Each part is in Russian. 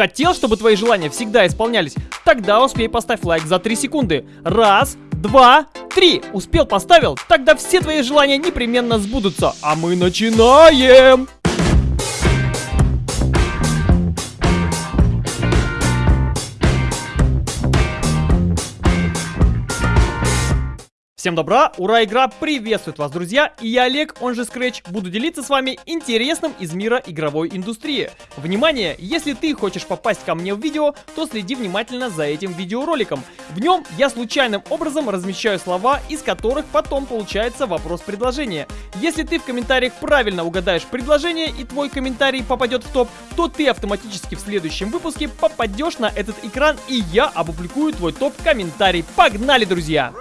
Хотел, чтобы твои желания всегда исполнялись? Тогда успей поставь лайк за 3 секунды. Раз, два, три. Успел, поставил? Тогда все твои желания непременно сбудутся. А мы начинаем! Всем добра, ура, игра приветствует вас, друзья, и я Олег, он же Scratch, буду делиться с вами интересным из мира игровой индустрии. Внимание, если ты хочешь попасть ко мне в видео, то следи внимательно за этим видеороликом. В нем я случайным образом размещаю слова, из которых потом получается вопрос-предложение. Если ты в комментариях правильно угадаешь предложение и твой комментарий попадет в топ, то ты автоматически в следующем выпуске попадешь на этот экран и я опубликую твой топ-комментарий. Погнали, друзья!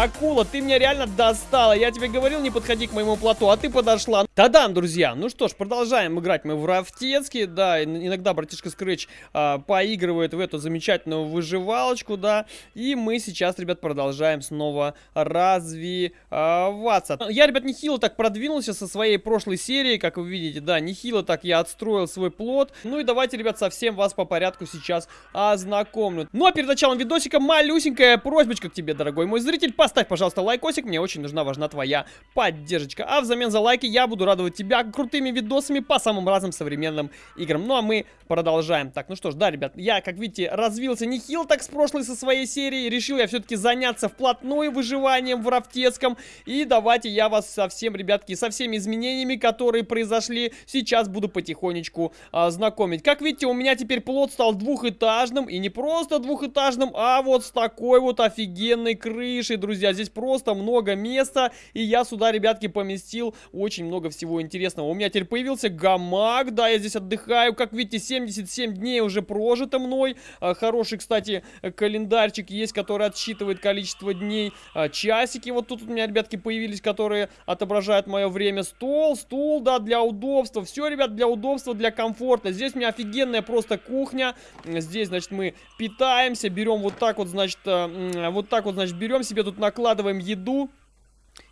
Акула, ты меня реально достала. Я тебе говорил, не подходи к моему плоту, а ты подошла. Тадам, друзья. Ну что ж, продолжаем играть мы в Рафтецке. Да, иногда братишка Скретч а, поигрывает в эту замечательную выживалочку, да. И мы сейчас, ребят, продолжаем снова развиваться. Я, ребят, нехило так продвинулся со своей прошлой серии, как вы видите, да, нехило так я отстроил свой плод. Ну и давайте, ребят, совсем вас по порядку сейчас ознакомлю. Ну а перед началом видосика малюсенькая просьбочка к тебе, дорогой мой зритель. Поставь, пожалуйста, лайкосик, мне очень нужна, важна твоя поддержка. А взамен за лайки я буду радовать тебя крутыми видосами по самым разным современным играм. Ну а мы продолжаем. Так, ну что ж, да, ребят, я, как видите, развился нехил так с прошлой со своей серии. Решил я все-таки заняться вплотную выживанием в Рафтецком. И давайте я вас со всем, ребятки, со всеми изменениями, которые произошли, сейчас буду потихонечку а, знакомить. Как видите, у меня теперь плод стал двухэтажным. И не просто двухэтажным, а вот с такой вот офигенной крышей, друзья друзья. Здесь просто много места, и я сюда, ребятки, поместил очень много всего интересного. У меня теперь появился гамак, да, я здесь отдыхаю. Как видите, 77 дней уже прожито мной. А, хороший, кстати, календарчик есть, который отсчитывает количество дней. А, часики вот тут у меня, ребятки, появились, которые отображают мое время. Стол, стул, да, для удобства. Все, ребят, для удобства, для комфорта. Здесь у меня офигенная просто кухня. Здесь, значит, мы питаемся, берем вот так вот, значит, а, вот так вот, значит, берем себе тут на накладываем еду.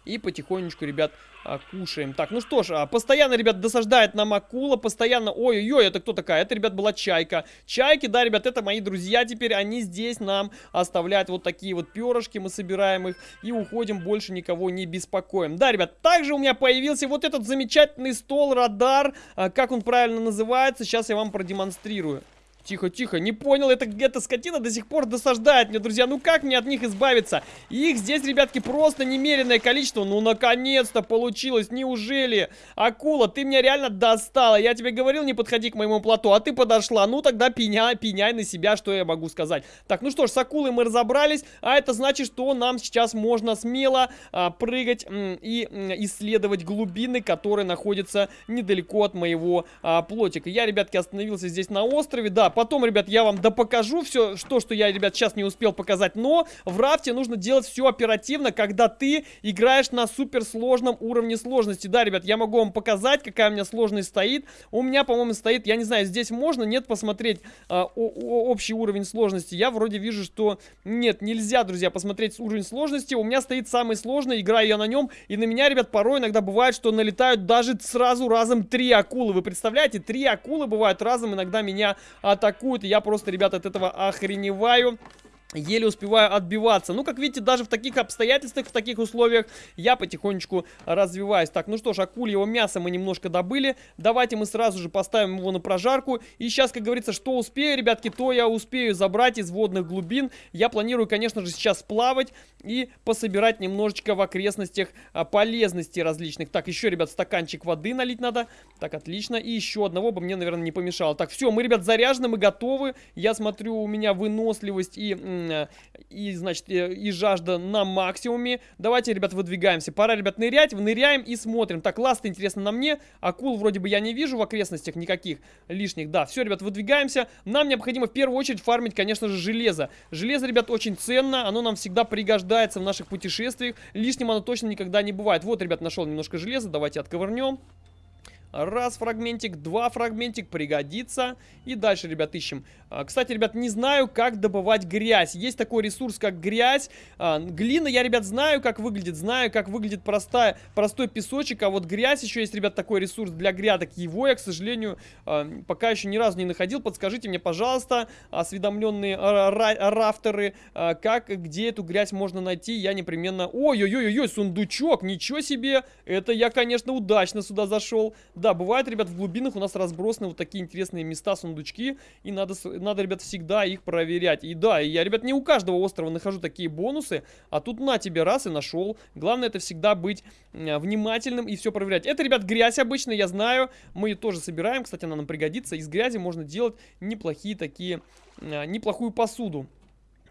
И потихонечку, ребят, а, кушаем. Так, ну что ж, а, постоянно, ребят, досаждает нам акула. Постоянно... Ой-ой-ой, это кто такая? Это, ребят, была чайка. Чайки, да, ребят, это мои друзья теперь. Они здесь нам оставляют вот такие вот перышки. Мы собираем их и уходим. Больше никого не беспокоим. Да, ребят, также у меня появился вот этот замечательный стол-радар. А, как он правильно называется? Сейчас я вам продемонстрирую. Тихо, тихо, не понял, это эта скотина до сих пор досаждает мне, друзья. Ну как мне от них избавиться? Их здесь, ребятки, просто немеренное количество. Ну, наконец-то получилось, неужели? Акула, ты меня реально достала. Я тебе говорил, не подходи к моему плоту, а ты подошла. Ну, тогда пеняй, пеняй на себя, что я могу сказать. Так, ну что ж, с акулой мы разобрались, а это значит, что нам сейчас можно смело а, прыгать и исследовать глубины, которые находятся недалеко от моего а, плотика. Я, ребятки, остановился здесь на острове, да, потом, ребят, я вам допокажу все, что, что я, ребят, сейчас не успел показать. Но в рафте нужно делать все оперативно, когда ты играешь на суперсложном уровне сложности. Да, ребят, я могу вам показать, какая у меня сложность стоит. У меня, по-моему, стоит, я не знаю, здесь можно, нет, посмотреть о, общий уровень сложности. Я вроде вижу, что нет, нельзя, друзья, посмотреть уровень сложности. У меня стоит самый сложный, играю я на нем. И на меня, ребят, порой иногда бывает, что налетают даже сразу разом три акулы. Вы представляете, три акулы бывают разом, иногда меня атакуют атакуют. Я просто, ребят, от этого охреневаю. Еле успеваю отбиваться. Ну, как видите, даже в таких обстоятельствах, в таких условиях я потихонечку развиваюсь. Так, ну что ж, акульего мяса мы немножко добыли. Давайте мы сразу же поставим его на прожарку. И сейчас, как говорится, что успею, ребятки, то я успею забрать из водных глубин. Я планирую, конечно же, сейчас плавать и пособирать немножечко в окрестностях а, полезностей различных. Так, еще, ребят, стаканчик воды налить надо. Так, отлично. И еще одного бы мне, наверное, не помешало. Так, все, мы, ребят, заряжены, мы готовы. Я смотрю, у меня выносливость и и, значит, э, и жажда на максимуме. Давайте, ребят, выдвигаемся. Пора, ребят, нырять. Ныряем и смотрим. Так, ласт интересно на мне. Акул вроде бы я не вижу в окрестностях никаких лишних. Да, все, ребят, выдвигаемся. Нам необходимо в первую очередь фармить, конечно же, железо. Железо, ребят, очень ценно. Оно нам всегда пригождается в наших путешествиях. Лишним оно точно никогда не бывает. Вот, ребят, нашел немножко железа. Давайте отковырнем. Раз фрагментик, два фрагментик, пригодится. И дальше, ребят, ищем. А, кстати, ребят, не знаю, как добывать грязь. Есть такой ресурс, как грязь. А, глина, я, ребят, знаю, как выглядит. Знаю, как выглядит простая, простой песочек. А вот грязь еще есть, ребят, такой ресурс для грядок. Его я, к сожалению, а, пока еще ни разу не находил. Подскажите мне, пожалуйста, осведомленные рафтеры, как, где эту грязь можно найти. Я непременно... Ой-ой-ой-ой, сундучок, ничего себе! Это я, конечно, удачно сюда зашел. Да, бывает, ребят, в глубинах у нас разбросаны вот такие интересные места, сундучки, и надо, надо, ребят, всегда их проверять. И да, я, ребят, не у каждого острова нахожу такие бонусы, а тут на тебе раз и нашел. Главное, это всегда быть внимательным и все проверять. Это, ребят, грязь обычная, я знаю, мы ее тоже собираем, кстати, она нам пригодится. Из грязи можно делать неплохие такие, э, неплохую посуду.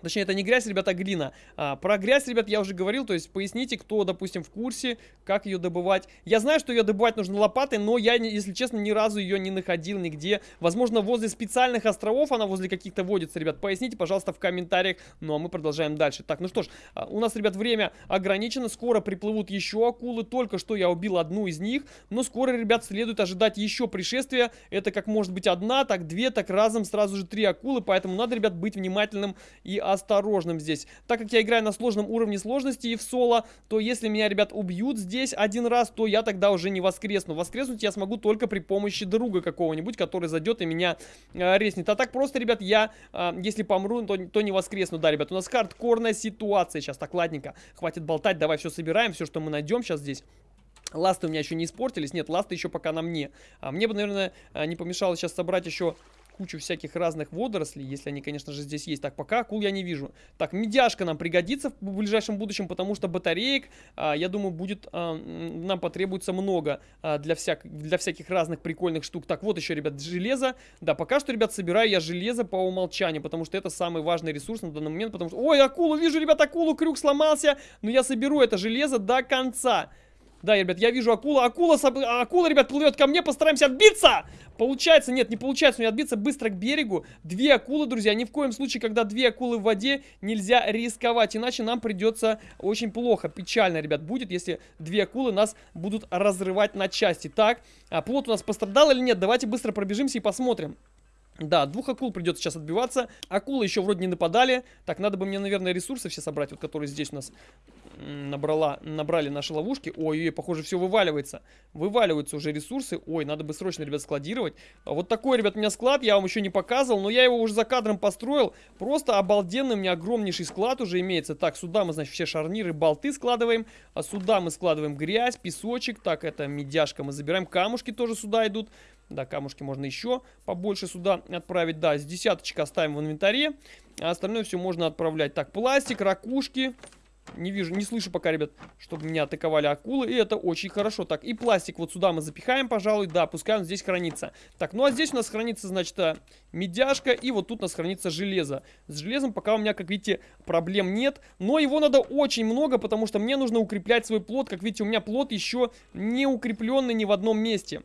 Точнее, это не грязь, ребята, а глина. А, про грязь, ребят, я уже говорил, то есть поясните, кто, допустим, в курсе, как ее добывать. Я знаю, что ее добывать нужно лопатой, но я, если честно, ни разу ее не находил нигде. Возможно, возле специальных островов она возле каких-то водится, ребят. Поясните, пожалуйста, в комментариях. Ну, а мы продолжаем дальше. Так, ну что ж, а, у нас, ребят, время ограничено. Скоро приплывут еще акулы. Только что я убил одну из них. Но скоро, ребят, следует ожидать еще пришествия. Это как может быть одна, так две, так разом сразу же три акулы. Поэтому надо, ребят, быть внимательным и осторожным здесь. Так как я играю на сложном уровне сложности и в соло, то если меня, ребят, убьют здесь один раз, то я тогда уже не воскресну. Воскреснуть я смогу только при помощи друга какого-нибудь, который зайдет и меня э, резнет. А так просто, ребят, я, э, если помру, то, то не воскресну. Да, ребят, у нас хардкорная ситуация сейчас. Так, ладненько, хватит болтать, давай все собираем, все, что мы найдем сейчас здесь. Ласты у меня еще не испортились. Нет, ласты еще пока на мне. А мне бы, наверное, э, не помешало сейчас собрать еще кучу всяких разных водорослей, если они, конечно же, здесь есть. Так, пока акул я не вижу. Так, медяшка нам пригодится в ближайшем будущем, потому что батареек, а, я думаю, будет, а, нам потребуется много а, для, всяк, для всяких разных прикольных штук. Так, вот еще, ребят, железо. Да, пока что, ребят, собираю я железо по умолчанию, потому что это самый важный ресурс на данный момент, потому что... Ой, акулу, вижу, ребят, акулу, крюк сломался, но я соберу это железо до конца. Да, ребят, я вижу акула. Акула, акула, ребят, плывет ко мне. Постараемся отбиться. Получается, нет, не получается мне отбиться быстро к берегу. Две акулы, друзья. Ни в коем случае, когда две акулы в воде, нельзя рисковать. Иначе нам придется очень плохо, печально, ребят, будет, если две акулы нас будут разрывать на части. Так, а плод у нас пострадал или нет? Давайте быстро пробежимся и посмотрим. Да, двух акул придется сейчас отбиваться. Акулы еще вроде не нападали. Так, надо бы мне, наверное, ресурсы все собрать, вот которые здесь у нас набрала, набрали наши ловушки. Ой, ой, похоже, все вываливается. Вываливаются уже ресурсы. Ой, надо бы срочно, ребят, складировать. Вот такой, ребят, у меня склад. Я вам еще не показывал, но я его уже за кадром построил. Просто обалденный у меня огромнейший склад уже имеется. Так, сюда мы, значит, все шарниры, болты складываем. А сюда мы складываем грязь, песочек. Так, это медяшка мы забираем. Камушки тоже сюда идут. Да, камушки можно еще побольше сюда отправить. Да, с десяточка оставим в инвентаре. А остальное все можно отправлять. Так, пластик, ракушки. Не вижу, не слышу пока, ребят, чтобы меня атаковали акулы. И это очень хорошо. Так, и пластик вот сюда мы запихаем, пожалуй. Да, пускай он здесь хранится. Так, ну а здесь у нас хранится, значит, э, медяшка. И вот тут у нас хранится железо. С железом пока у меня, как видите, проблем нет. Но его надо очень много, потому что мне нужно укреплять свой плод. Как видите, у меня плод еще не укрепленный ни в одном месте.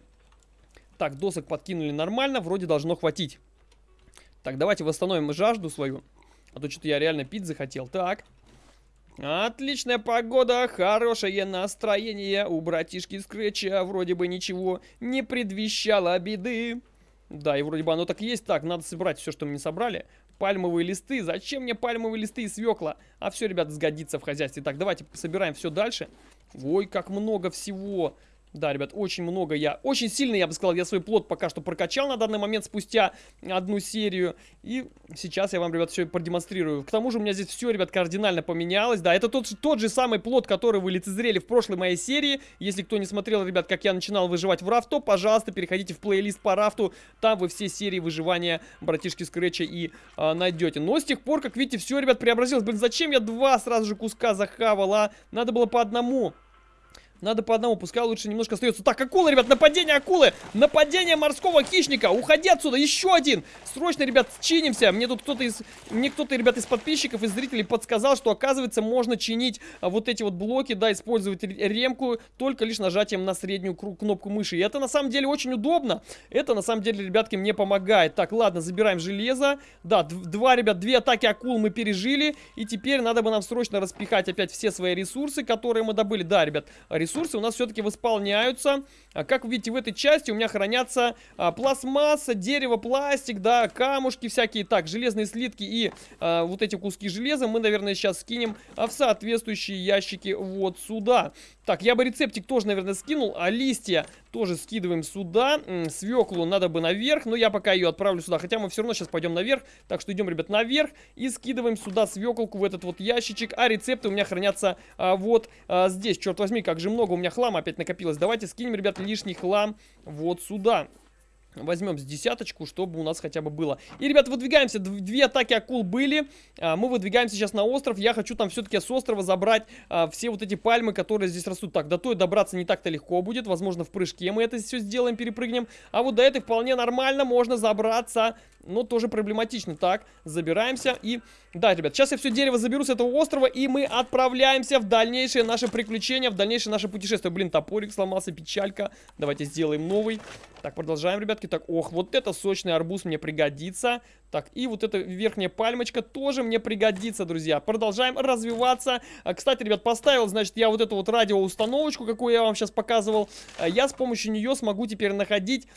Так, досок подкинули нормально. Вроде должно хватить. Так, давайте восстановим жажду свою. А то что-то я реально пить захотел. Так. Отличная погода, хорошее настроение. У братишки Скретча вроде бы ничего не предвещало беды. Да, и вроде бы оно так и есть. Так, надо собрать все, что мы не собрали. Пальмовые листы. Зачем мне пальмовые листы и свекла? А все, ребята, сгодится в хозяйстве. Так, давайте собираем все дальше. Ой, как много всего. Да, ребят, очень много я, очень сильно, я бы сказал, я свой плод пока что прокачал на данный момент спустя одну серию. И сейчас я вам, ребят, все продемонстрирую. К тому же у меня здесь все, ребят, кардинально поменялось. Да, это тот, тот же самый плод, который вы лицезрели в прошлой моей серии. Если кто не смотрел, ребят, как я начинал выживать в рафто, пожалуйста, переходите в плейлист по рафту. Там вы все серии выживания братишки Скретча и а, найдете. Но с тех пор, как видите, все, ребят, преобразилось. Блин, зачем я два сразу же куска захавал, а? Надо было по одному. Надо по одному, пускай лучше немножко остается. Так, акула, ребят, нападение акулы! Нападение морского хищника! Уходи отсюда! Еще один! Срочно, ребят, чинимся! Мне тут кто-то из... Мне кто-то, ребят, из подписчиков, из зрителей подсказал, что, оказывается, можно чинить а, вот эти вот блоки, да, использовать ремку только лишь нажатием на среднюю кнопку мыши. И это, на самом деле, очень удобно. Это, на самом деле, ребятки, мне помогает. Так, ладно, забираем железо. Да, два, ребят, две атаки акул мы пережили. И теперь надо бы нам срочно распихать опять все свои ресурсы, которые мы добыли. Да, ребят, ресурсы ресурсы у нас все-таки восполняются. А, как вы видите, в этой части у меня хранятся а, пластмасса, дерево, пластик, да, камушки всякие. Так, железные слитки и а, вот эти куски железа мы, наверное, сейчас скинем а, в соответствующие ящики вот сюда. Так, я бы рецептик тоже, наверное, скинул, а листья тоже скидываем сюда. Свеклу надо бы наверх, но я пока ее отправлю сюда. Хотя мы все равно сейчас пойдем наверх. Так что идем, ребят, наверх и скидываем сюда свеклку в этот вот ящичек. А рецепты у меня хранятся а, вот а, здесь. Черт возьми, как же много у меня хлама опять накопилось. Давайте скинем, ребят, лишний хлам вот сюда. Возьмем с десяточку, чтобы у нас хотя бы было. И, ребят, выдвигаемся. Две атаки акул были. А, мы выдвигаемся сейчас на остров. Я хочу там все-таки с острова забрать а, все вот эти пальмы, которые здесь растут. Так, до той добраться не так-то легко будет. Возможно, в прыжке мы это все сделаем, перепрыгнем. А вот до этой вполне нормально можно забраться но тоже проблематично. Так, забираемся и... Да, ребят, сейчас я все дерево заберу с этого острова, и мы отправляемся в дальнейшее наше приключение, в дальнейшее наше путешествие. Блин, топорик сломался, печалька. Давайте сделаем новый. Так, продолжаем, ребятки. Так, ох, вот это сочный арбуз мне пригодится. Так, и вот эта верхняя пальмочка тоже мне пригодится, друзья. Продолжаем развиваться. А, кстати, ребят, поставил, значит, я вот эту вот радиоустановочку, какую я вам сейчас показывал. А, я с помощью нее смогу теперь находить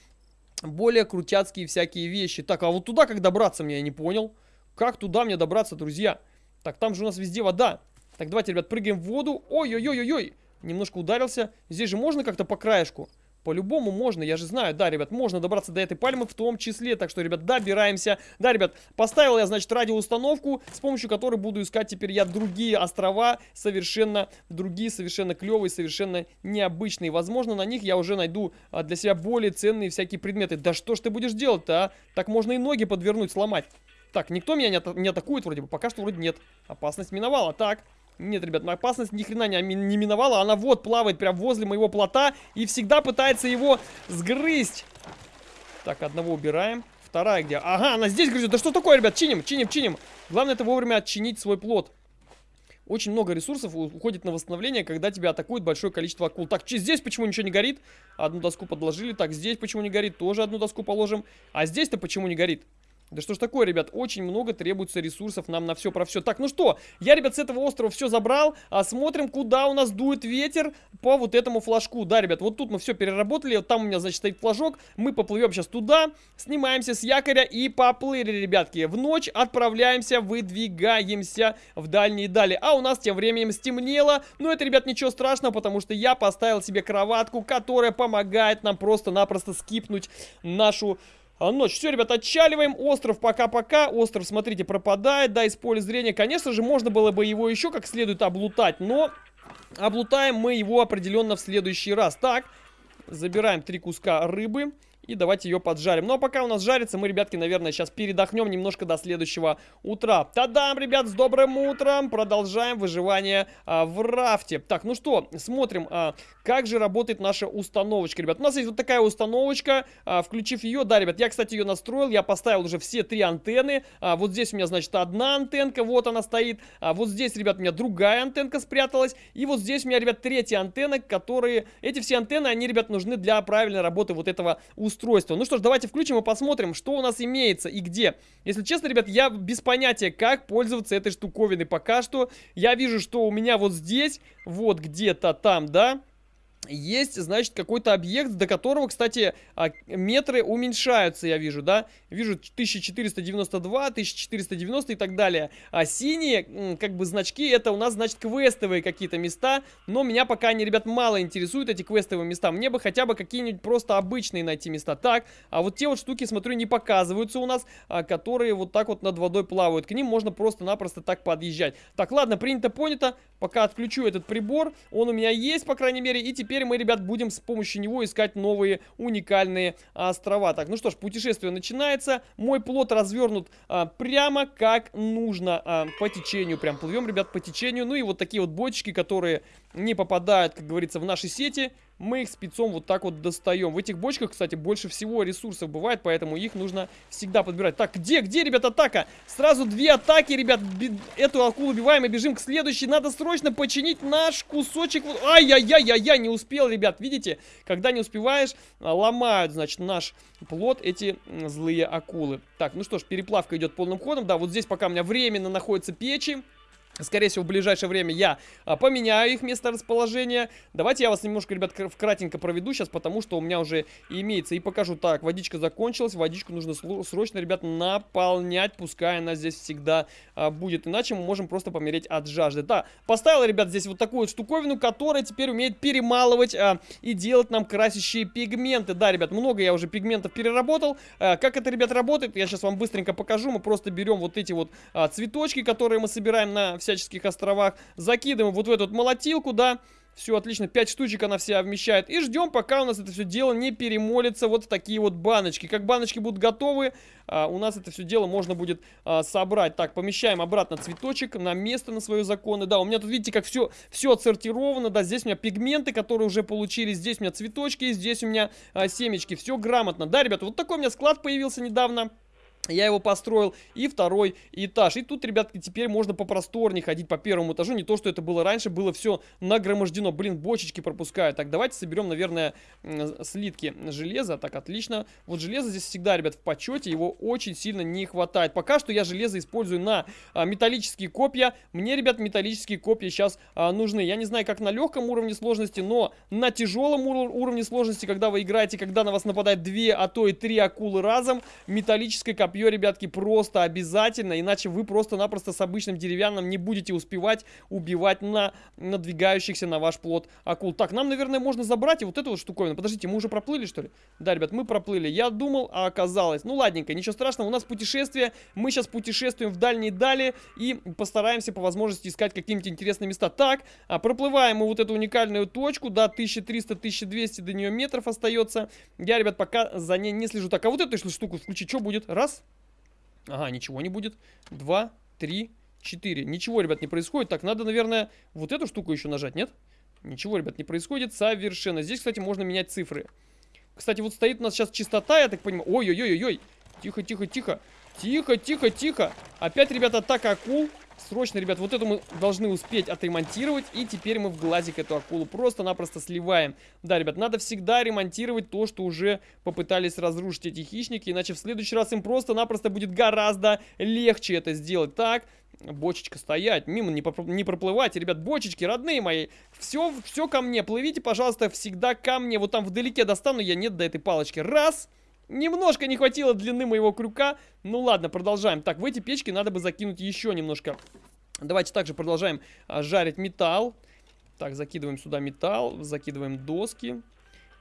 более крутяцкие всякие вещи. Так, а вот туда как добраться мне, я не понял. Как туда мне добраться, друзья? Так, там же у нас везде вода. Так, давайте, ребят, прыгаем в воду. Ой-ой-ой-ой-ой. Немножко ударился. Здесь же можно как-то по краешку? По-любому можно, я же знаю, да, ребят, можно добраться до этой пальмы в том числе, так что, ребят, добираемся. Да, ребят, поставил я, значит, радиоустановку, с помощью которой буду искать теперь я другие острова, совершенно другие, совершенно клевые, совершенно необычные. Возможно, на них я уже найду а, для себя более ценные всякие предметы. Да что ж ты будешь делать-то, а? Так можно и ноги подвернуть, сломать. Так, никто меня не, ата не атакует вроде бы, пока что вроде нет. Опасность миновала, так... Нет, ребят, моя опасность ни хрена не, не миновала. Она вот плавает прям возле моего плота и всегда пытается его сгрызть. Так, одного убираем. Вторая где? Ага, она здесь грызет. Да что такое, ребят? Чиним, чиним, чиним. Главное это вовремя отчинить свой плод. Очень много ресурсов уходит на восстановление, когда тебя атакует большое количество акул. Так, здесь почему ничего не горит? Одну доску подложили. Так, здесь почему не горит? Тоже одну доску положим. А здесь-то почему не горит? Да что ж такое, ребят, очень много требуется ресурсов нам на все про все. Так, ну что, я, ребят, с этого острова все забрал, а смотрим, куда у нас дует ветер по вот этому флажку. Да, ребят, вот тут мы все переработали, вот там у меня, значит, стоит флажок, мы поплывем сейчас туда, снимаемся с якоря и поплыли, ребятки. В ночь отправляемся, выдвигаемся в дальние дали. А у нас тем временем стемнело, но это, ребят, ничего страшного, потому что я поставил себе кроватку, которая помогает нам просто-напросто скипнуть нашу а, ночь. Все, ребят, отчаливаем. Остров пока-пока. Остров, смотрите, пропадает, да, из поля зрения. Конечно же, можно было бы его еще как следует облутать, но облутаем мы его определенно в следующий раз. Так, забираем три куска рыбы. И давайте ее поджарим. Ну а пока у нас жарится, мы, ребятки, наверное, сейчас передохнем немножко до следующего утра. Тадам, ребят, с добрым утром! Продолжаем выживание а, в рафте. Так, ну что, смотрим, а, как же работает наша установочка, ребят. У нас есть вот такая установочка. А, включив ее, да, ребят, я, кстати, ее настроил. Я поставил уже все три антенны. А, вот здесь у меня, значит, одна антенка, вот она стоит. А вот здесь, ребят, у меня другая антенка спряталась. И вот здесь у меня, ребят, третья антенна, которые... Эти все антенны, они, ребят, нужны для правильной работы вот этого устройства устройство. Ну что ж, давайте включим и посмотрим, что у нас имеется и где. Если честно, ребят, я без понятия, как пользоваться этой штуковиной пока что. Я вижу, что у меня вот здесь, вот где-то там, да, есть, значит, какой-то объект, до которого, кстати, а, метры уменьшаются, я вижу, да? Вижу 1492, 1490 и так далее. А синие, как бы, значки, это у нас, значит, квестовые какие-то места. Но меня пока они, ребят, мало интересуют, эти квестовые места. Мне бы хотя бы какие-нибудь просто обычные найти места. Так, а вот те вот штуки, смотрю, не показываются у нас, а, которые вот так вот над водой плавают. К ним можно просто-напросто так подъезжать. Так, ладно, принято, понято. Пока отключу этот прибор. Он у меня есть, по крайней мере, и теперь теперь мы, ребят, будем с помощью него искать новые уникальные острова. Так, ну что ж, путешествие начинается. Мой плод развернут а, прямо как нужно а, по течению. Прям плывем, ребят, по течению. Ну и вот такие вот бочки, которые не попадают, как говорится, в наши сети мы их спецом вот так вот достаем. В этих бочках, кстати, больше всего ресурсов бывает, поэтому их нужно всегда подбирать. Так, где, где, ребят, атака? Сразу две атаки, ребят. Эту акулу убиваем и бежим к следующей. Надо срочно починить наш кусочек. Ай-яй-яй-яй-яй, не успел, ребят. Видите, когда не успеваешь, а, ломают, значит, наш плод эти злые акулы. Так, ну что ж, переплавка идет полным ходом. Да, вот здесь пока у меня временно находятся печи. Скорее всего, в ближайшее время я а, поменяю их место расположения. Давайте я вас немножко, ребят, вкратенько проведу сейчас, потому что у меня уже имеется и покажу. Так, водичка закончилась, водичку нужно срочно, ребят, наполнять, пускай она здесь всегда а, будет. Иначе мы можем просто помереть от жажды. Да, поставил, ребят, здесь вот такую штуковину, которая теперь умеет перемалывать а, и делать нам красящие пигменты. Да, ребят, много я уже пигментов переработал. А, как это, ребят, работает, я сейчас вам быстренько покажу. Мы просто берем вот эти вот а, цветочки, которые мы собираем на всяческих островах. Закидываем вот в эту молотилку, да. Все, отлично, 5 штучек она вся вмещает. И ждем, пока у нас это все дело не перемолится вот в такие вот баночки. Как баночки будут готовы, а, у нас это все дело можно будет а, собрать. Так, помещаем обратно цветочек на место, на свои законы. Да, у меня тут, видите, как все, все отсортировано. Да, здесь у меня пигменты, которые уже получились. Здесь у меня цветочки, здесь у меня а, семечки. Все грамотно. Да, ребята, вот такой у меня склад появился недавно. Я его построил. И второй этаж. И тут, ребятки, теперь можно попросторнее ходить по первому этажу. Не то, что это было раньше. Было все нагромождено. Блин, бочечки пропускаю. Так, давайте соберем, наверное, слитки железа. Так, отлично. Вот железо здесь всегда, ребят, в почете. Его очень сильно не хватает. Пока что я железо использую на а, металлические копья. Мне, ребят, металлические копья сейчас а, нужны. Я не знаю, как на легком уровне сложности, но на тяжелом ур уровне сложности, когда вы играете, когда на вас нападает две, а то и три акулы разом, металлическое копье копье, ребятки, просто обязательно, иначе вы просто-напросто с обычным деревянным не будете успевать убивать на надвигающихся на ваш плод акул. Так, нам, наверное, можно забрать и вот эту вот штуковину. Подождите, мы уже проплыли, что ли? Да, ребят, мы проплыли. Я думал, а оказалось. Ну, ладненько, ничего страшного, у нас путешествие. Мы сейчас путешествуем в дальние дали и постараемся по возможности искать какие-нибудь интересные места. Так, а, проплываем мы вот эту уникальную точку, да, 1300-1200 до нее метров остается. Я, ребят, пока за ней не слежу. Так, а вот эту штуку включить, что будет? Раз, Ага, ничего не будет. Два, три, четыре. Ничего, ребят, не происходит. Так, надо, наверное, вот эту штуку еще нажать, нет? Ничего, ребят, не происходит совершенно. Здесь, кстати, можно менять цифры. Кстати, вот стоит у нас сейчас чистота, я так понимаю. Ой-ой-ой-ой. Тихо, тихо, тихо. Тихо, тихо, тихо. Опять, ребята, атака акул. Срочно, ребят, вот эту мы должны успеть отремонтировать. И теперь мы в глазик эту акулу просто-напросто сливаем. Да, ребят, надо всегда ремонтировать то, что уже попытались разрушить эти хищники. Иначе в следующий раз им просто-напросто будет гораздо легче это сделать. Так, бочечка стоять, мимо не, проп не проплывайте, ребят, бочечки, родные мои, все, все ко мне, плывите, пожалуйста, всегда ко мне, вот там вдалеке достану, я нет до этой палочки, раз, Немножко не хватило длины моего крюка. Ну ладно, продолжаем. Так, в эти печки надо бы закинуть еще немножко. Давайте также продолжаем а, жарить металл. Так, закидываем сюда металл, закидываем доски.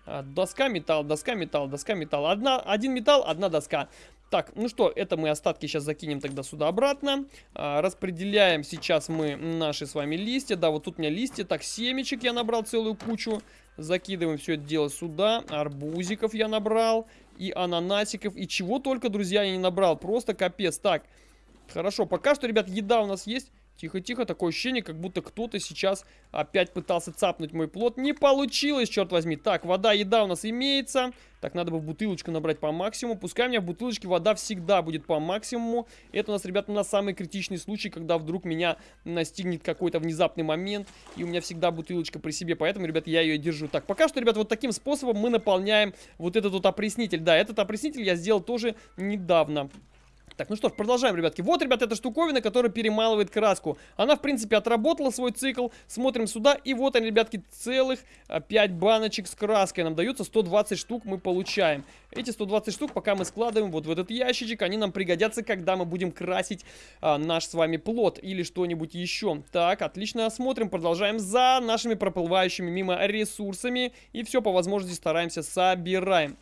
А, доска, металл, доска, металл, доска, металл. Одна, один металл, одна доска. Так, ну что, это мы остатки сейчас закинем тогда сюда обратно. А, распределяем сейчас мы наши с вами листья. Да, вот тут у меня листья. Так, семечек я набрал целую кучу. Закидываем все это дело сюда. Арбузиков я набрал и ананасиков, и чего только, друзья, я не набрал. Просто капец. Так, хорошо, пока что, ребят, еда у нас есть. Тихо-тихо, такое ощущение, как будто кто-то сейчас опять пытался цапнуть мой плод. Не получилось, черт возьми. Так, вода, еда у нас имеется. Так, надо бы бутылочку набрать по максимуму. Пускай у меня в бутылочке вода всегда будет по максимуму. Это у нас, ребята, на самый критичный случай, когда вдруг меня настигнет какой-то внезапный момент. И у меня всегда бутылочка при себе, поэтому, ребят, я ее держу. Так, пока что, ребят, вот таким способом мы наполняем вот этот вот опреснитель. Да, этот опреснитель я сделал тоже недавно. Так, ну что ж, продолжаем, ребятки. Вот, ребят, эта штуковина, которая перемалывает краску. Она, в принципе, отработала свой цикл. Смотрим сюда, и вот они, ребятки, целых 5 а, баночек с краской. Нам дается 120 штук мы получаем. Эти 120 штук, пока мы складываем вот в этот ящичек, они нам пригодятся, когда мы будем красить а, наш с вами плод или что-нибудь еще. Так, отлично, смотрим, продолжаем за нашими проплывающими мимо ресурсами. И все по возможности стараемся собираем.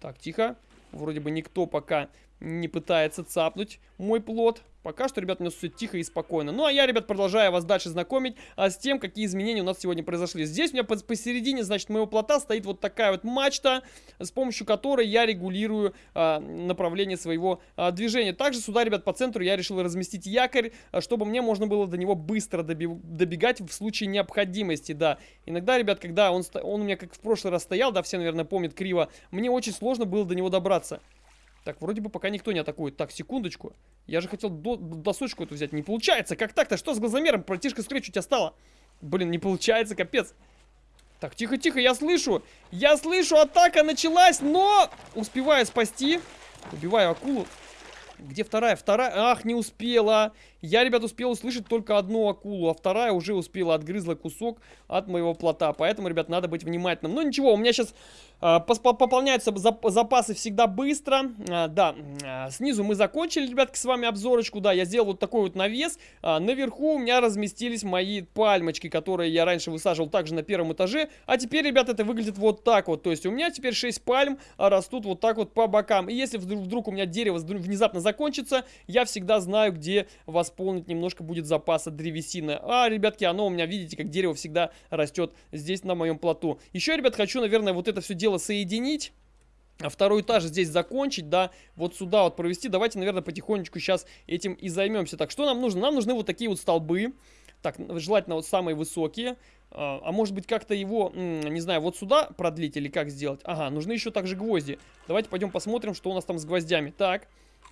Так, тихо. Вроде бы никто пока не пытается цапнуть мой плод. Пока что, ребят, у нас все тихо и спокойно. Ну, а я, ребят, продолжаю вас дальше знакомить а, с тем, какие изменения у нас сегодня произошли. Здесь у меня посередине, значит, моего плота стоит вот такая вот мачта, с помощью которой я регулирую а, направление своего а, движения. Также сюда, ребят, по центру я решил разместить якорь, а, чтобы мне можно было до него быстро добегать в случае необходимости, да. Иногда, ребят, когда он, он у меня как в прошлый раз стоял, да, все, наверное, помнят криво, мне очень сложно было до него добраться. Так, вроде бы пока никто не атакует. Так, секундочку. Я же хотел до досочку эту взять. Не получается. Как так-то? Что с глазомером? Братишка, что у тебя стало. Блин, не получается, капец. Так, тихо-тихо, я слышу. Я слышу, атака началась, но... Успеваю спасти. Убиваю акулу. Где вторая? Вторая... Ах, не успела. Я, ребят, успел услышать только одну акулу, а вторая уже успела отгрызла кусок от моего плота. Поэтому, ребят, надо быть внимательным. Ну, ничего, у меня сейчас а, пополняются запасы всегда быстро. А, да, а, снизу мы закончили, ребятки, с вами обзорочку. Да, я сделал вот такой вот навес. Наверху у меня разместились мои пальмочки, которые я раньше высаживал также на первом этаже. А теперь, ребят, это выглядит вот так вот. То есть у меня теперь 6 пальм растут вот так вот по бокам. И если вдруг, вдруг у меня дерево внезапно закончится, я всегда знаю, где восполнить немножко будет запаса древесины. А, ребятки, оно у меня, видите, как дерево всегда растет здесь на моем плоту. Еще, ребят, хочу, наверное, вот это все дело соединить. А второй этаж здесь закончить, да, вот сюда вот провести. Давайте, наверное, потихонечку сейчас этим и займемся. Так, что нам нужно? Нам нужны вот такие вот столбы. Так, желательно вот самые высокие. А, а может быть как-то его, не знаю, вот сюда продлить или как сделать? Ага, нужны еще также гвозди. Давайте пойдем посмотрим, что у нас там с гвоздями. Так,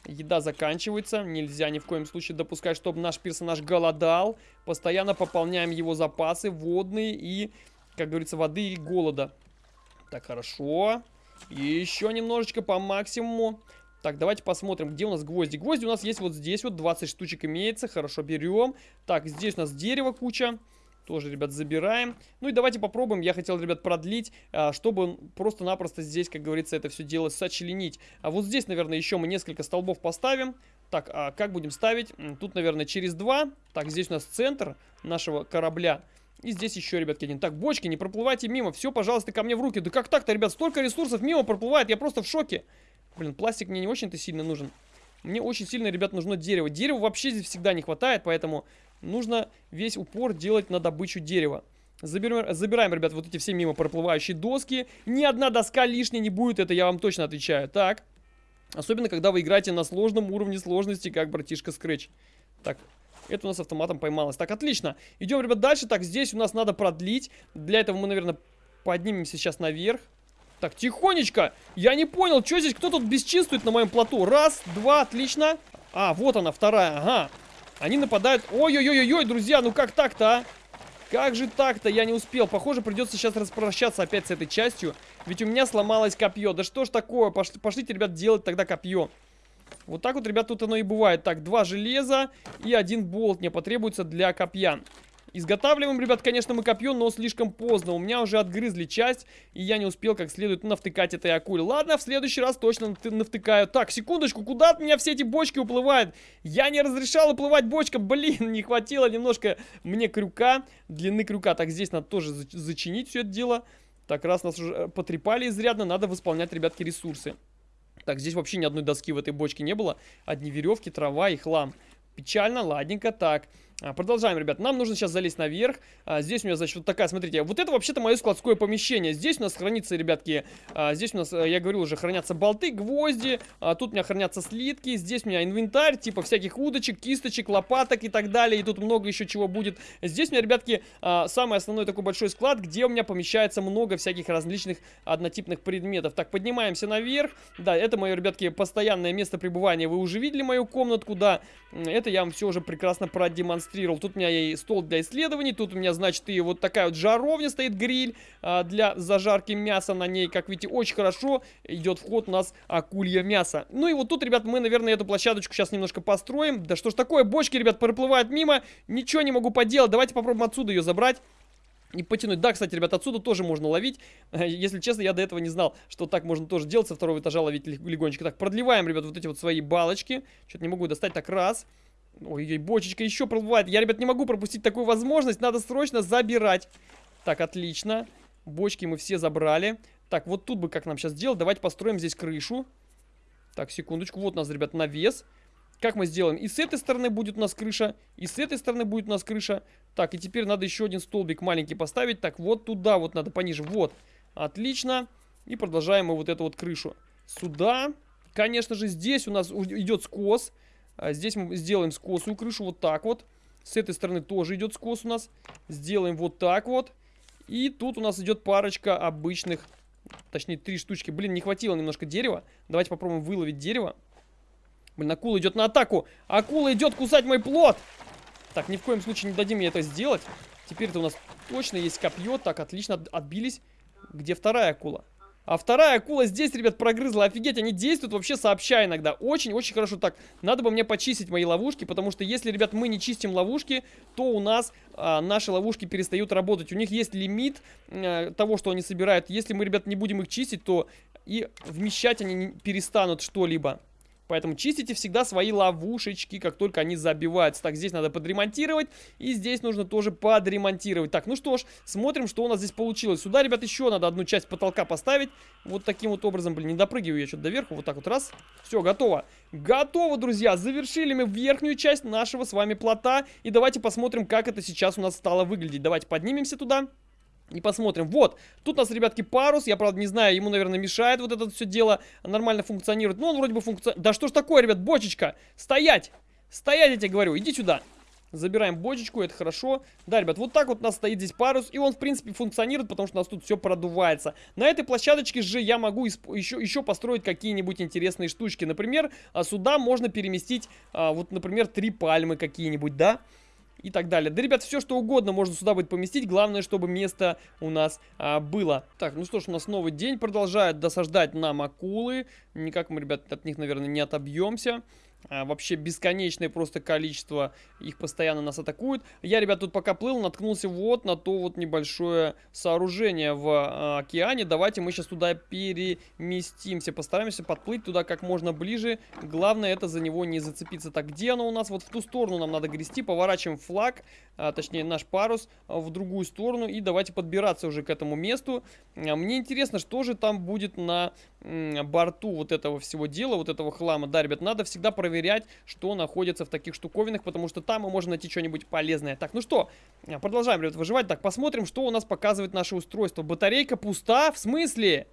еда заканчивается. Нельзя ни в коем случае допускать, чтобы наш персонаж голодал. Постоянно пополняем его запасы водные и, как говорится, воды и голода. Так, хорошо. Еще немножечко по максимуму. Так, давайте посмотрим, где у нас гвозди. Гвозди у нас есть вот здесь вот, 20 штучек имеется. Хорошо, берем. Так, здесь у нас дерево куча. Тоже, ребят, забираем. Ну и давайте попробуем. Я хотел, ребят, продлить, а, чтобы просто-напросто здесь, как говорится, это все дело сочленить. А вот здесь, наверное, еще мы несколько столбов поставим. Так, а как будем ставить? Тут, наверное, через два. Так, здесь у нас центр нашего корабля. И здесь еще, ребятки, один. Так, бочки, не проплывайте мимо. Все, пожалуйста, ко мне в руки. Да как так-то, ребят? Столько ресурсов мимо проплывает. Я просто в шоке. Блин, пластик мне не очень-то сильно нужен. Мне очень сильно, ребят, нужно дерево. Дерева вообще здесь всегда не хватает, поэтому нужно весь упор делать на добычу дерева. Заберем, забираем, ребят, вот эти все мимо проплывающие доски. Ни одна доска лишней не будет, это я вам точно отвечаю. Так. Особенно, когда вы играете на сложном уровне сложности, как братишка Scratch. Так, это у нас автоматом поймалось. Так, отлично. Идем, ребят, дальше. Так, здесь у нас надо продлить. Для этого мы, наверное, поднимемся сейчас наверх. Так, тихонечко. Я не понял, что здесь, кто тут бесчинствует на моем плоту. Раз, два, отлично. А, вот она, вторая, ага. Они нападают. Ой-ой-ой-ой, друзья, ну как так-то, а? Как же так-то? Я не успел. Похоже, придется сейчас распрощаться опять с этой частью. Ведь у меня сломалось копье. Да что ж такое? Пошли, пошлите, ребят, делать тогда копье. Вот так вот, ребят, тут оно и бывает. Так, два железа и один болт мне потребуется для копья. Изготавливаем, ребят, конечно, мы копье, но слишком поздно. У меня уже отгрызли часть, и я не успел как следует навтыкать этой акуле. Ладно, в следующий раз точно навтыкаю. Так, секундочку, куда от меня все эти бочки уплывают? Я не разрешал уплывать бочкам. Блин, не хватило немножко мне крюка, длины крюка. Так, здесь надо тоже зачинить все это дело. Так, раз нас уже потрепали изрядно, надо восполнять, ребятки, ресурсы. Так, здесь вообще ни одной доски в этой бочке не было. Одни веревки, трава и хлам. Печально, ладненько, так. А, продолжаем, ребят. Нам нужно сейчас залезть наверх. А, здесь у меня, значит, вот такая, смотрите. Вот это вообще-то мое складское помещение. Здесь у нас хранится, ребятки, а, здесь у нас, э, я говорил уже, хранятся болты, гвозди. А, тут у меня хранятся слитки. Здесь у меня инвентарь, типа всяких удочек, кисточек, лопаток и так далее. И тут много еще чего будет. Здесь у меня, ребятки, а, самый основной такой большой склад, где у меня помещается много всяких различных однотипных предметов. Так, поднимаемся наверх. Да, это мое, ребятки, постоянное место пребывания. Вы уже видели мою комнатку, да. Это я вам все уже прекрасно продемонстрировал продемонстрировал. Тут у меня и стол для исследований, тут у меня, значит, и вот такая вот жаровня стоит, гриль а, для зажарки мяса на ней. Как видите, очень хорошо идет вход у нас акулье мясо. Ну и вот тут, ребят, мы, наверное, эту площадочку сейчас немножко построим. Да что ж такое, бочки, ребят, проплывают мимо, ничего не могу поделать. Давайте попробуем отсюда ее забрать. И потянуть. Да, кстати, ребят, отсюда тоже можно ловить. Если честно, я до этого не знал, что так можно тоже делать. Со второго этажа ловить легонечко. Так, продлеваем, ребят, вот эти вот свои балочки. Что-то не могу достать. Так, раз. Ой-ой, бочечка еще проплывает. Я, ребят, не могу пропустить такую возможность. Надо срочно забирать. Так, отлично. Бочки мы все забрали. Так, вот тут бы как нам сейчас сделать? Давайте построим здесь крышу. Так, секундочку. Вот у нас, ребят, навес. Как мы сделаем? И с этой стороны будет у нас крыша, и с этой стороны будет у нас крыша. Так, и теперь надо еще один столбик маленький поставить. Так, вот туда вот надо пониже. Вот. Отлично. И продолжаем мы вот эту вот крышу. Сюда. Конечно же, здесь у нас идет скос. А здесь мы сделаем скосую крышу вот так вот. С этой стороны тоже идет скос у нас. Сделаем вот так вот. И тут у нас идет парочка обычных, точнее три штучки. Блин, не хватило немножко дерева. Давайте попробуем выловить дерево. Блин, акула идет на атаку. Акула идет кусать мой плод. Так, ни в коем случае не дадим мне это сделать. Теперь это у нас точно есть копье. Так, отлично, отбились. Где вторая акула? А вторая акула здесь, ребят, прогрызла. Офигеть, они действуют вообще сообща иногда. Очень-очень хорошо. Так, надо бы мне почистить мои ловушки, потому что если, ребят, мы не чистим ловушки, то у нас а, наши ловушки перестают работать. У них есть лимит а, того, что они собирают. Если мы, ребят, не будем их чистить, то и вмещать они перестанут что-либо. Поэтому чистите всегда свои ловушечки, как только они забиваются. Так, здесь надо подремонтировать. И здесь нужно тоже подремонтировать. Так, ну что ж, смотрим, что у нас здесь получилось. Сюда, ребят, еще надо одну часть потолка поставить. Вот таким вот образом, блин, не допрыгиваю я что-то доверху. Вот так вот, раз. Все, готово. Готово, друзья. Завершили мы верхнюю часть нашего с вами плота. И давайте посмотрим, как это сейчас у нас стало выглядеть. Давайте поднимемся туда. И посмотрим. Вот, тут у нас, ребятки, парус. Я, правда, не знаю, ему, наверное, мешает вот это все дело нормально функционирует. Ну, он вроде бы функционирует. Да что ж такое, ребят, бочечка? Стоять! Стоять, я тебе говорю, иди сюда. Забираем бочечку, это хорошо. Да, ребят, вот так вот у нас стоит здесь парус. И он, в принципе, функционирует, потому что у нас тут все продувается. На этой площадочке же я могу еще, еще построить какие-нибудь интересные штучки. Например, а, сюда можно переместить, а, вот, например, три пальмы какие-нибудь, да? Да и так далее. Да, ребят, все что угодно можно сюда будет поместить. Главное, чтобы место у нас а, было. Так, ну что ж, у нас новый день. Продолжают досаждать нам акулы. Никак мы, ребят, от них, наверное, не отобьемся вообще бесконечное просто количество их постоянно нас атакуют. Я, ребят, тут пока плыл, наткнулся вот на то вот небольшое сооружение в а, океане. Давайте мы сейчас туда переместимся. Постараемся подплыть туда как можно ближе. Главное это за него не зацепиться. Так, где оно у нас? Вот в ту сторону нам надо грести. Поворачиваем флаг, а, точнее наш парус, а, в другую сторону. И давайте подбираться уже к этому месту. А, мне интересно, что же там будет на борту вот этого всего дела, вот этого хлама. Да, ребят, надо всегда проверять, что находится в таких штуковинах, потому что там мы можем найти что-нибудь полезное. Так, ну что, продолжаем, ребят, выживать. Так, посмотрим, что у нас показывает наше устройство. Батарейка пуста? В смысле?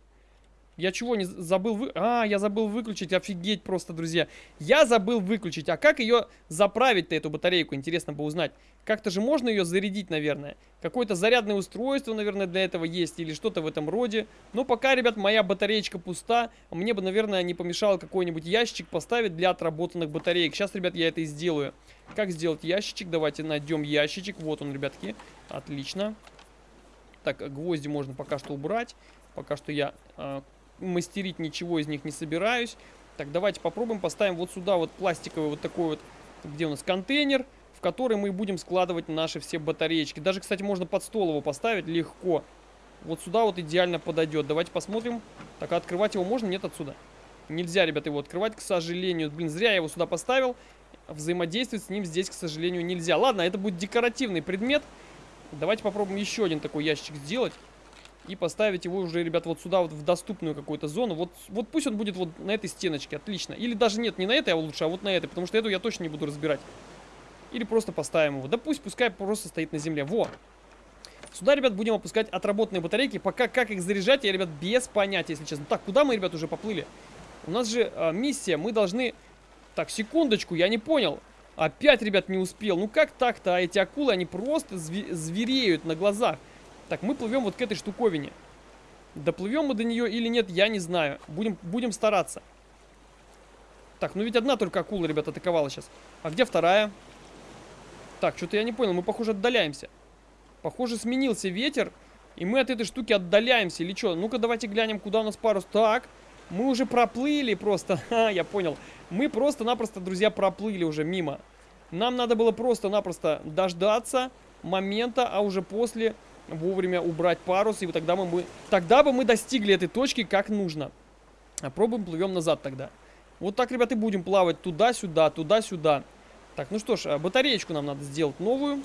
Я чего не забыл вы... А, я забыл выключить, офигеть просто, друзья. Я забыл выключить. А как ее заправить-то, эту батарейку? Интересно бы узнать. Как-то же можно ее зарядить, наверное. Какое-то зарядное устройство, наверное, для этого есть. Или что-то в этом роде. Но пока, ребят, моя батареечка пуста. Мне бы, наверное, не помешало какой-нибудь ящик поставить для отработанных батареек. Сейчас, ребят, я это и сделаю. Как сделать ящичек? Давайте найдем ящичек. Вот он, ребятки. Отлично. Так, гвозди можно пока что убрать. Пока что я э, мастерить ничего из них не собираюсь. Так, давайте попробуем поставим вот сюда вот пластиковый вот такой вот, где у нас контейнер, в который мы будем складывать наши все батареечки. Даже, кстати, можно под стол его поставить легко. Вот сюда вот идеально подойдет. Давайте посмотрим. Так, а открывать его можно? Нет отсюда. Нельзя, ребята, его открывать, к сожалению. Блин, зря я его сюда поставил. Взаимодействовать с ним здесь, к сожалению, нельзя. Ладно, это будет декоративный предмет. Давайте попробуем еще один такой ящик сделать и поставить его уже, ребят, вот сюда, вот в доступную какую-то зону. Вот, вот пусть он будет вот на этой стеночке, отлично. Или даже нет, не на этой, а лучше, а вот на этой, потому что эту я точно не буду разбирать. Или просто поставим его. Да пусть, пускай просто стоит на земле. Во! Сюда, ребят, будем опускать отработанные батарейки. Пока как их заряжать, я, ребят, без понятия, если честно. Так, куда мы, ребят, уже поплыли? У нас же э, миссия, мы должны... Так, секундочку, я не понял. Опять, ребят, не успел. Ну как так-то? А эти акулы, они просто звереют на глазах. Так, мы плывем вот к этой штуковине. Доплывем мы до нее или нет, я не знаю. Будем, будем стараться. Так, ну ведь одна только акула, ребят, атаковала сейчас. А где вторая? Так, что-то я не понял, мы, похоже, отдаляемся. Похоже, сменился ветер, и мы от этой штуки отдаляемся. Или что? Ну-ка, давайте глянем, куда у нас парус. Так, мы уже проплыли просто. Ха, я понял. Мы просто-напросто, друзья, проплыли уже мимо. Нам надо было просто-напросто дождаться момента, а уже после вовремя убрать парус, и тогда, мы, бы, тогда бы мы достигли этой точки как нужно. А пробуем, плывем назад тогда. Вот так, ребята, и будем плавать туда-сюда, туда-сюда. Так, ну что ж, а батареечку нам надо сделать новую.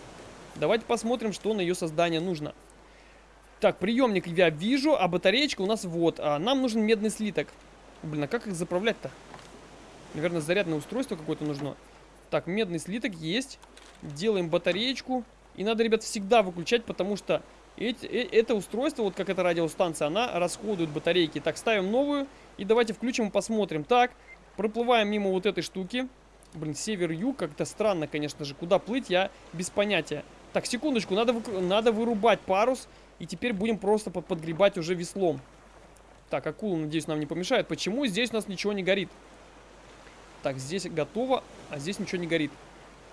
Давайте посмотрим, что на ее создание нужно. Так, приемник я вижу, а батареечка у нас вот. А нам нужен медный слиток. Блин, а как их заправлять-то? Наверное, зарядное устройство какое-то нужно. Так, медный слиток есть. Делаем батареечку. И надо, ребят, всегда выключать, потому что э, это устройство, вот как эта радиостанция, она расходует батарейки. Так, ставим новую и давайте включим и посмотрим. Так, проплываем мимо вот этой штуки. Блин, север-юг, как-то странно, конечно же. Куда плыть, я без понятия. Так, секундочку, надо, надо вырубать парус. И теперь будем просто под, подгребать уже веслом. Так, акула, надеюсь, нам не помешает. Почему здесь у нас ничего не горит? Так, здесь готово, а здесь ничего не горит.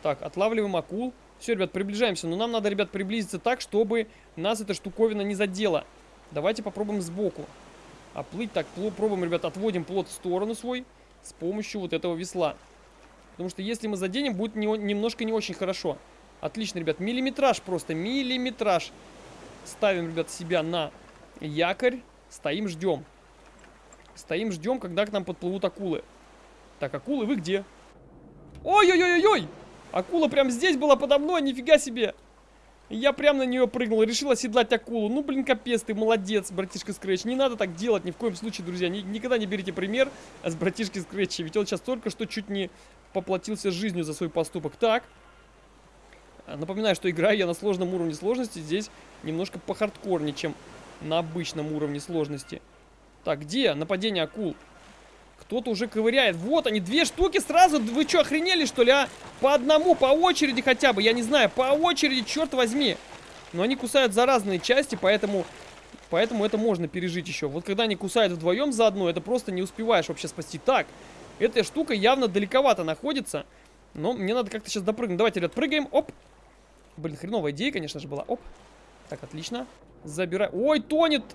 Так, отлавливаем акул. Все, ребят, приближаемся. Но нам надо, ребят, приблизиться так, чтобы нас эта штуковина не задела. Давайте попробуем сбоку. А плыть так, пробуем, ребят, отводим плот в сторону свой с помощью вот этого весла. Потому что если мы заденем, будет не, немножко не очень хорошо. Отлично, ребят, миллиметраж просто, миллиметраж. Ставим, ребят, себя на якорь, стоим, ждем. Стоим, ждем, когда к нам подплывут акулы. Так, акулы, вы где? Ой-ой-ой-ой! Акула прям здесь была подо мной, нифига себе! Я прям на нее прыгнул, решил оседлать акулу. Ну, блин, капец, ты молодец, братишка Скретч. Не надо так делать ни в коем случае, друзья. Ни, никогда не берите пример с братишки Скретча. Ведь он сейчас только что чуть не поплатился жизнью за свой поступок. Так. Напоминаю, что играю я на сложном уровне сложности. Здесь немножко похардкорнее, чем на обычном уровне сложности. Так, где нападение акул? Кто-то уже ковыряет. Вот они, две штуки сразу. Вы что, охренели, что ли, а? По одному, по очереди хотя бы. Я не знаю, по очереди, черт возьми. Но они кусают за разные части, поэтому... Поэтому это можно пережить еще. Вот когда они кусают вдвоем заодно, это просто не успеваешь вообще спасти. Так, эта штука явно далековато находится. Но мне надо как-то сейчас допрыгнуть. Давайте, ребят, прыгаем. Оп. Блин, хреновая идея, конечно же, была. Оп. Так, отлично. Забирай. Ой, тонет!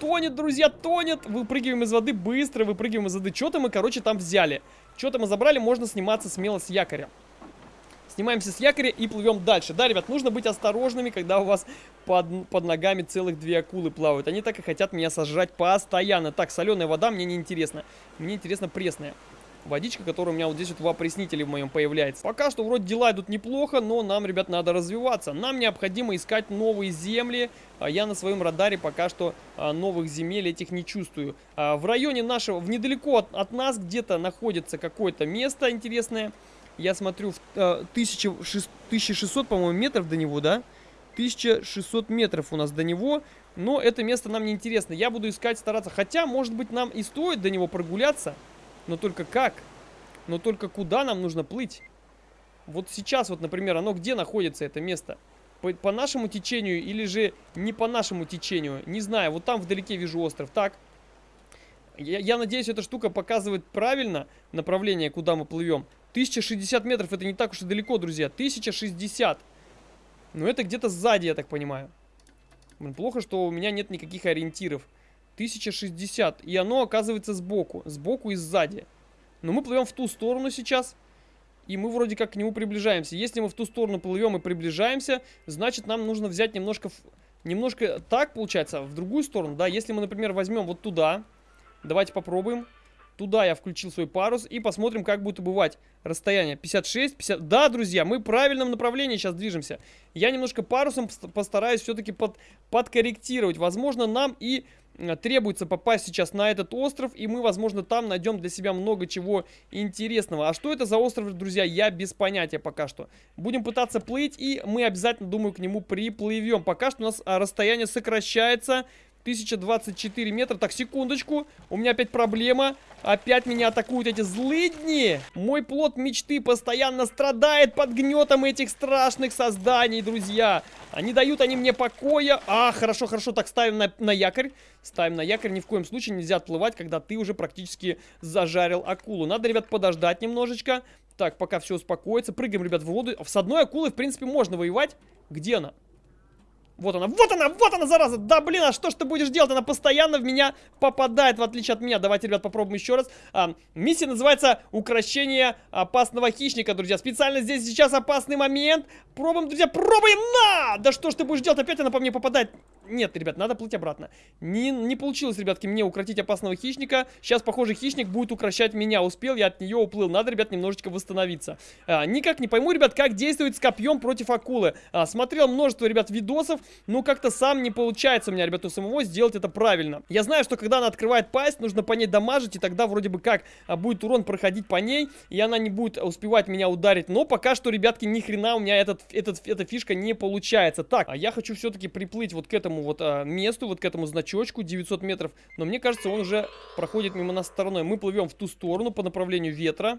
Тонет, друзья, тонет. Выпрыгиваем из воды быстро, выпрыгиваем из воды. Что-то мы, короче, там взяли. Что-то мы забрали, можно сниматься смело с якоря. Снимаемся с якоря и плывем дальше. Да, ребят, нужно быть осторожными, когда у вас под, под ногами целых две акулы плавают. Они так и хотят меня сожрать постоянно. Так, соленая вода мне не интересна. Мне интересно пресная водичка, которая у меня вот здесь вот в опреснителе в моем появляется. Пока что вроде дела идут неплохо, но нам, ребят, надо развиваться. Нам необходимо искать новые земли. А я на своем радаре пока что а, новых земель этих не чувствую. А, в районе нашего, в недалеко от, от нас где-то находится какое-то место интересное. Я смотрю, в, а, 1600, по-моему, метров до него, да? 1600 метров у нас до него. Но это место нам не интересно. Я буду искать, стараться. Хотя, может быть, нам и стоит до него прогуляться. Но только как? Но только куда нам нужно плыть? Вот сейчас, вот, например, оно где находится, это место? По, по нашему течению или же не по нашему течению? Не знаю, вот там вдалеке вижу остров. Так, я, я надеюсь, эта штука показывает правильно направление, куда мы плывем. 1060 метров, это не так уж и далеко, друзья. 1060. Но это где-то сзади, я так понимаю. Блин, плохо, что у меня нет никаких ориентиров. 1060. И оно оказывается сбоку. Сбоку и сзади. Но мы плывем в ту сторону сейчас. И мы вроде как к нему приближаемся. Если мы в ту сторону плывем и приближаемся, значит нам нужно взять немножко... Немножко так, получается, в другую сторону, да. Если мы, например, возьмем вот туда. Давайте попробуем. Туда я включил свой парус и посмотрим, как будет убывать расстояние. 56, 50... Да, друзья, мы в правильном направлении сейчас движемся. Я немножко парусом постараюсь все-таки под... подкорректировать. Возможно, нам и Э, требуется попасть сейчас на этот остров, и мы, возможно, там найдем для себя много чего интересного. А что это за остров, друзья, я без понятия пока что. Будем пытаться плыть, и мы обязательно, думаю, к нему приплывем. Пока что у нас а, расстояние сокращается. 1024 метра. Так, секундочку. У меня опять проблема. Опять меня атакуют эти злыдни. Мой плод мечты постоянно страдает под гнетом этих страшных созданий, друзья. Они дают они мне покоя. А, хорошо, хорошо. Так, ставим на, на якорь. Ставим на якорь. Ни в коем случае нельзя отплывать, когда ты уже практически зажарил акулу. Надо, ребят, подождать немножечко. Так, пока все успокоится. Прыгаем, ребят, в воду. С одной акулой, в принципе, можно воевать. Где она? Вот она, вот она, вот она, зараза! Да, блин, а что ж ты будешь делать? Она постоянно в меня попадает, в отличие от меня. Давайте, ребят, попробуем еще раз. А, миссия называется «Укращение опасного хищника», друзья. Специально здесь сейчас опасный момент. Пробуем, друзья, пробуем! На! Да что ж ты будешь делать? Опять она по мне попадает. Нет, ребят, надо плыть обратно. Не, не получилось, ребятки, мне укротить опасного хищника. Сейчас, похоже, хищник будет укращать меня. Успел, я от нее уплыл. Надо, ребят, немножечко восстановиться. А, никак не пойму, ребят, как действует с копьем против акулы. А, смотрел множество, ребят, видосов, но как-то сам не получается у меня, ребят, у самого сделать это правильно. Я знаю, что когда она открывает пасть, нужно по ней дамажить, и тогда вроде бы как а, будет урон проходить по ней, и она не будет успевать меня ударить. Но пока что, ребятки, ни хрена у меня этот, этот, эта фишка не получается. Так, а я хочу все-таки приплыть вот к этому этому вот а, месту, вот к этому значочку 900 метров. Но мне кажется, он уже проходит мимо нас стороной. Мы плывем в ту сторону по направлению ветра.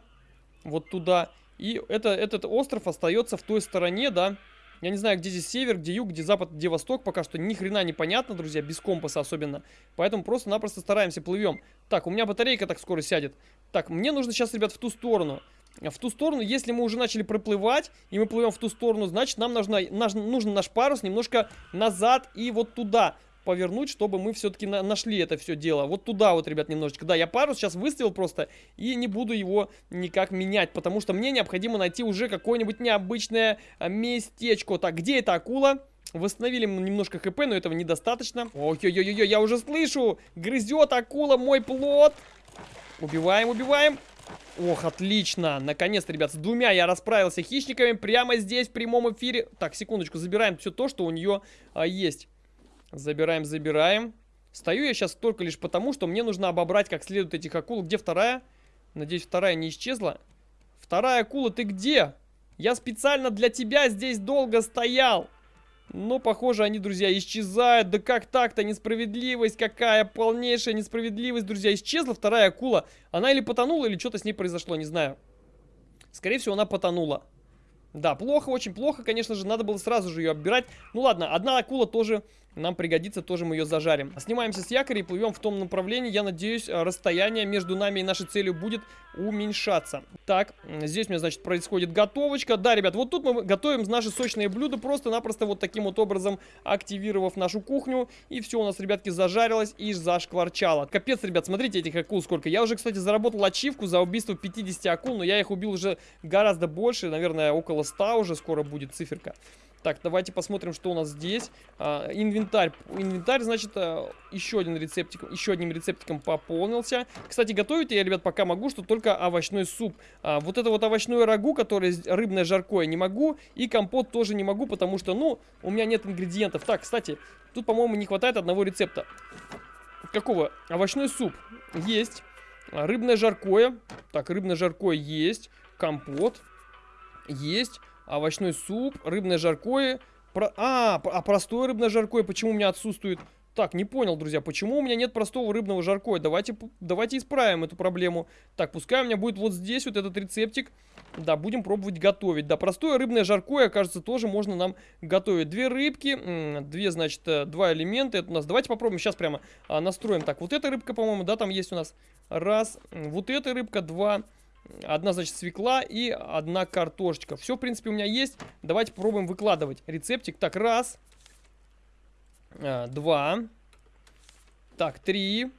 Вот туда. И это, этот остров остается в той стороне, да. Я не знаю, где здесь север, где юг, где запад, где восток. Пока что ни хрена не понятно, друзья, без компаса особенно. Поэтому просто-напросто стараемся, плывем. Так, у меня батарейка так скоро сядет. Так, мне нужно сейчас, ребят, в ту сторону в ту сторону, если мы уже начали проплывать, и мы плывем в ту сторону, значит, нам нужно, наш, нужен наш парус немножко назад и вот туда повернуть, чтобы мы все-таки на нашли это все дело. Вот туда вот, ребят, немножечко. Да, я парус сейчас выставил просто и не буду его никак менять, потому что мне необходимо найти уже какое-нибудь необычное а, местечко. Так, где эта акула? Восстановили немножко хп, но этого недостаточно. Ой-ой-ой-ой, я уже слышу! Грызет акула мой плод! Убиваем, убиваем. Ох, отлично. Наконец-то, ребят, с двумя я расправился хищниками прямо здесь, в прямом эфире. Так, секундочку, забираем все то, что у нее а, есть. Забираем, забираем. Стою я сейчас только лишь потому, что мне нужно обобрать как следует этих акул. Где вторая? Надеюсь, вторая не исчезла. Вторая акула, ты где? Я специально для тебя здесь долго стоял. Но, похоже, они, друзья, исчезают. Да как так-то? Несправедливость какая? Полнейшая несправедливость, друзья. Исчезла вторая акула. Она или потонула, или что-то с ней произошло, не знаю. Скорее всего, она потонула. Да, плохо, очень плохо, конечно же, надо было сразу же ее оббирать. Ну ладно, одна акула тоже нам пригодится, тоже мы ее зажарим. Снимаемся с якоря и плывем в том направлении. Я надеюсь, э, расстояние между нами и нашей целью будет уменьшаться. Так, здесь у меня, значит, происходит готовочка. Да, ребят, вот тут мы готовим наши сочные блюда, просто-напросто вот таким вот образом активировав нашу кухню. И все у нас, ребятки, зажарилось и зашкварчало. Капец, ребят, смотрите этих акул сколько. Я уже, кстати, заработал ачивку за убийство 50 акул, но я их убил уже гораздо больше, наверное, около 100 уже скоро будет циферка. Так, давайте посмотрим, что у нас здесь. А, инвентарь. Инвентарь, значит, а, еще один рецептик, еще одним рецептиком пополнился. Кстати, готовить я, ребят, пока могу, что только овощной суп. А, вот это вот овощное рагу, которое рыбное жаркое, не могу. И компот тоже не могу, потому что, ну, у меня нет ингредиентов. Так, кстати, тут, по-моему, не хватает одного рецепта. Какого? Овощной суп. Есть. Рыбное жаркое. Так, рыбное жаркое есть. Компот. Есть овощной суп, рыбное жаркое. Про... А, а простое рыбное жаркое почему у меня отсутствует? Так, не понял, друзья, почему у меня нет простого рыбного жаркое? Давайте, давайте исправим эту проблему. Так, пускай у меня будет вот здесь вот этот рецептик. Да, будем пробовать готовить. Да, простое рыбное жаркое, кажется, тоже можно нам готовить. Две рыбки, две, значит, э, два элемента. Это у нас. Давайте попробуем сейчас прямо а, настроим. Так, вот эта рыбка, по-моему, да, там есть у нас. Раз. Вот эта рыбка, два. Одна, значит, свекла и одна картошечка. Все, в принципе, у меня есть. Давайте попробуем выкладывать рецептик. Так, раз. А, два. Так, три.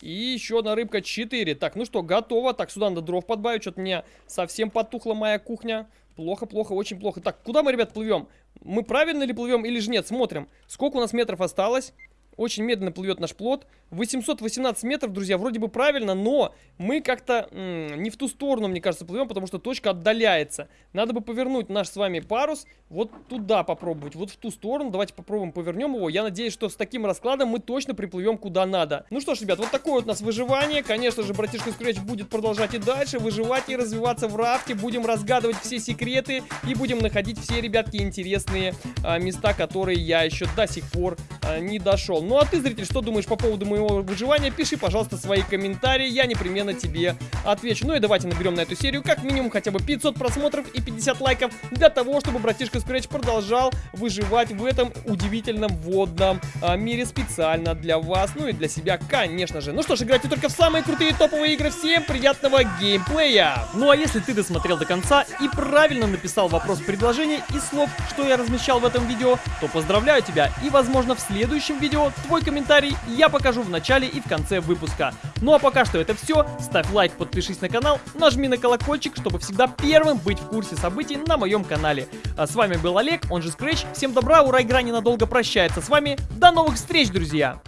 И еще одна рыбка 4. Так, ну что, готово. Так, сюда надо дров подбавить. Что-то мне совсем потухла моя кухня. Плохо, плохо, очень плохо. Так, куда мы, ребят, плывем? Мы правильно ли плывем или же нет? Смотрим. Сколько у нас метров осталось? Очень медленно плывет наш плод. 818 метров, друзья, вроде бы правильно, но мы как-то не в ту сторону, мне кажется, плывем, потому что точка отдаляется. Надо бы повернуть наш с вами парус вот туда попробовать, вот в ту сторону. Давайте попробуем повернем его. Я надеюсь, что с таким раскладом мы точно приплывем куда надо. Ну что ж, ребят, вот такое вот у нас выживание. Конечно же, братишка Scratch будет продолжать и дальше выживать и развиваться в рафте. Будем разгадывать все секреты и будем находить все, ребятки, интересные а, места, которые я еще до сих пор а, не дошел. Ну а ты, зритель, что думаешь по поводу моего выживания? Пиши, пожалуйста, свои комментарии, я непременно тебе отвечу. Ну и давайте наберем на эту серию как минимум хотя бы 500 просмотров и 50 лайков для того, чтобы братишка Scratch продолжал выживать в этом удивительном водном а, мире специально для вас, ну и для себя, конечно же. Ну что ж, играйте только в самые крутые топовые игры. Всем приятного геймплея! Ну а если ты досмотрел до конца и правильно написал вопрос предложений и слов, что я размещал в этом видео, то поздравляю тебя и, возможно, в следующем видео твой комментарий я покажу в начале и в конце выпуска. Ну а пока что это все. Ставь лайк, подпишись на канал, нажми на колокольчик, чтобы всегда первым быть в курсе событий на моем канале. А с вами был Олег, он же Scratch. Всем добра, ура, игра ненадолго прощается с вами. До новых встреч, друзья!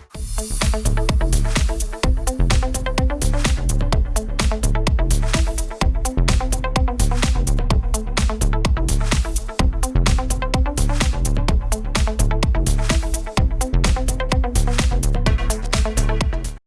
Thank you.